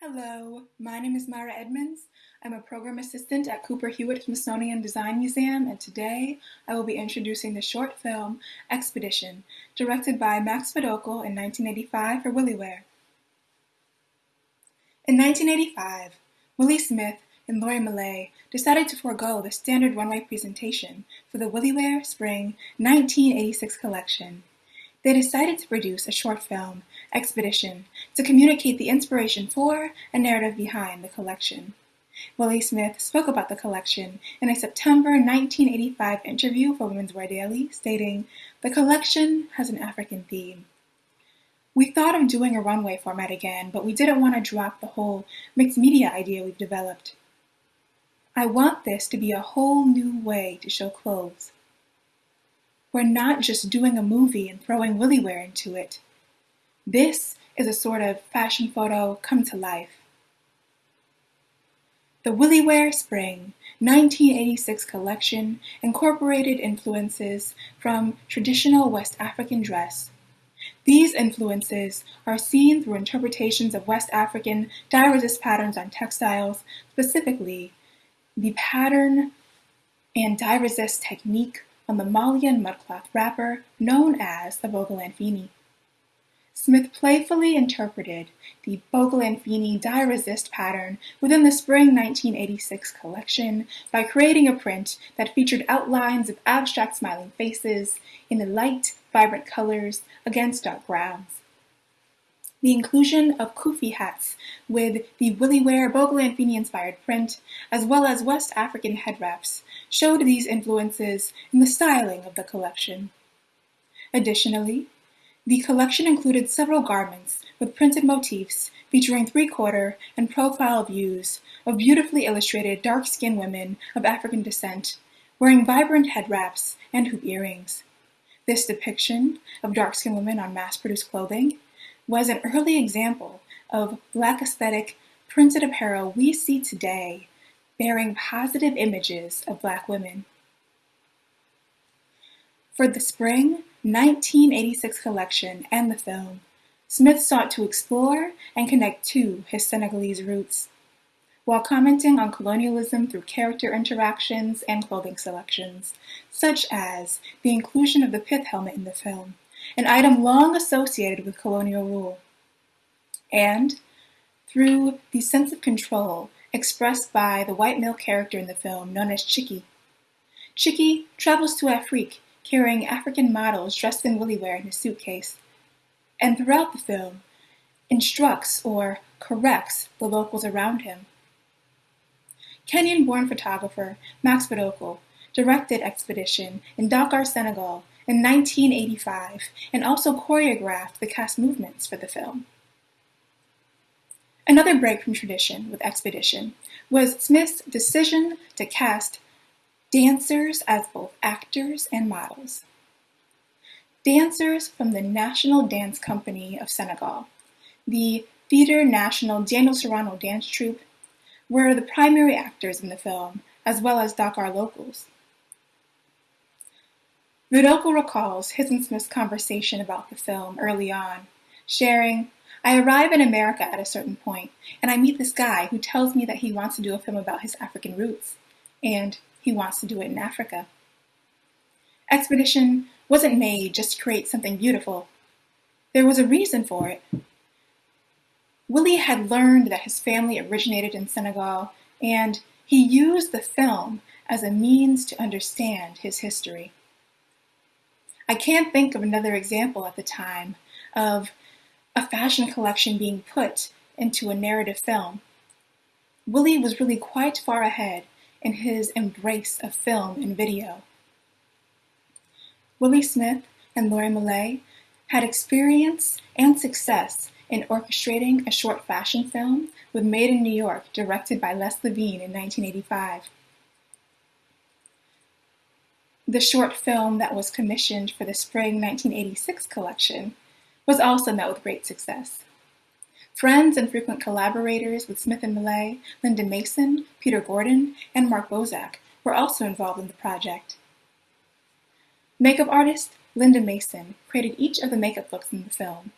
Hello, my name is Myra Edmonds. I'm a program assistant at Cooper Hewitt Smithsonian Design Museum, and today I will be introducing the short film Expedition, directed by Max Vadukul in 1985 for WilliWear. In 1985, Willi Smith and Laurie Mallet decided to forego the standard runway presentation for the WilliWear Spring 1986 collection. They decided to produce a short film, Expedition, to communicate the inspiration for and narrative behind the collection. Willi Smith spoke about the collection in a September 1985 interview for Women's Wear Daily, stating, The collection has an African theme. We thought of doing a runway format again, but we didn't want to drop the whole mixed media idea we've developed. I want this to be a whole new way to show clothes. We're not just doing a movie and throwing WilliWear into it. This is a sort of fashion photo come to life. The WilliWear Spring 1986 collection incorporated influences from traditional West African dress. These influences are seen through interpretations of West African dye resist patterns on textiles, specifically the pattern and dye resist technique on the Malian mudcloth wrapper known as the Bogolan Smith playfully interpreted the Bogolan dye resist pattern within the spring 1986 collection by creating a print that featured outlines of abstract smiling faces in the light, vibrant colors against dark grounds. The inclusion of kufi hats with the WilliWear Bogolan inspired print, as well as West African head wraps, showed these influences in the styling of the collection. Additionally, the collection included several garments with printed motifs featuring three-quarter and profile views of beautifully illustrated dark-skinned women of African descent wearing vibrant head wraps and hoop earrings. This depiction of dark-skinned women on mass-produced clothing was an early example of Black aesthetic printed apparel we see today bearing positive images of Black women. For the spring 1986 collection and the film, Smith sought to explore and connect to his Senegalese roots, while commenting on colonialism through character interactions and clothing selections, such as the inclusion of the pith helmet in the film an item long associated with colonial rule, and through the sense of control expressed by the white male character in the film known as Chiki. Chiki travels to Afrique carrying African models dressed in WilliWear in his suitcase, and throughout the film instructs or corrects the locals around him. Kenyan-born photographer Max Vadukul directed Expedition in Dakar, Senegal in 1985 and also choreographed the cast movements for the film. Another break from tradition with Expedition was Smith's decision to cast dancers as both actors and models. Dancers from the National Dance Company of Senegal, the Theatre National Daniel Sorano dance troupe, were the primary actors in the film, as well as Dakar locals. Rudoko recalls his and Smith's conversation about the film early on, sharing, I arrive in America at a certain point, and I meet this guy who tells me that he wants to do a film about his African roots, and he wants to do it in Africa. Expedition wasn't made just to create something beautiful. There was a reason for it. Willi had learned that his family originated in Senegal, and he used the film as a means to understand his history. I can't think of another example at the time of a fashion collection being put into a narrative film. Willi was really quite far ahead in his embrace of film and video. Willi Smith and Laurie Mallet had experience and success in orchestrating a short fashion film with Made in New York, directed by Les Levine in 1985. The short film that was commissioned for the spring 1986 collection was also met with great success. Friends and frequent collaborators with Smith and Mallet, Linda Mason, Peter Gordon, and Mark Bozek were also involved in the project. Makeup artist Linda Mason created each of the makeup looks in the film.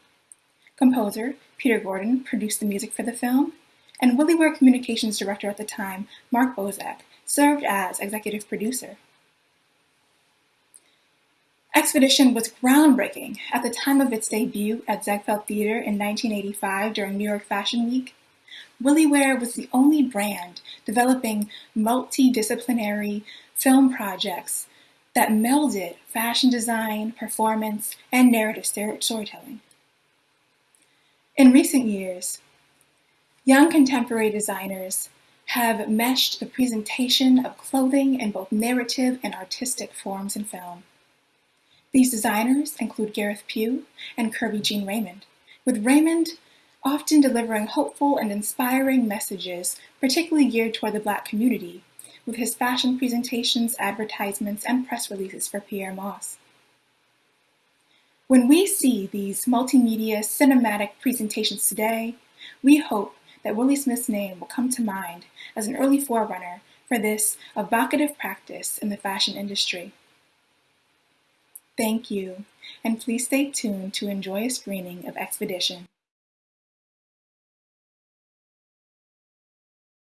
Composer Peter Gordon produced the music for the film, and WilliWear Communications Director at the time, Mark Bozek, served as executive producer. Expedition was groundbreaking at the time of its debut at Ziegfeld Theater in 1985 during New York Fashion Week. WilliWear was the only brand developing multidisciplinary film projects that melded fashion design, performance, and narrative storytelling. In recent years, young contemporary designers have meshed the presentation of clothing in both narrative and artistic forms in film. These designers include Gareth Pugh and Kerby Jean Raymond, with Raymond often delivering hopeful and inspiring messages, particularly geared toward the Black community, with his fashion presentations, advertisements, and press releases for Pyer Moss. When we see these multimedia cinematic presentations today, we hope that Willi Smith's name will come to mind as an early forerunner for this evocative practice in the fashion industry. Thank you, and please stay tuned to enjoy a screening of Expedition.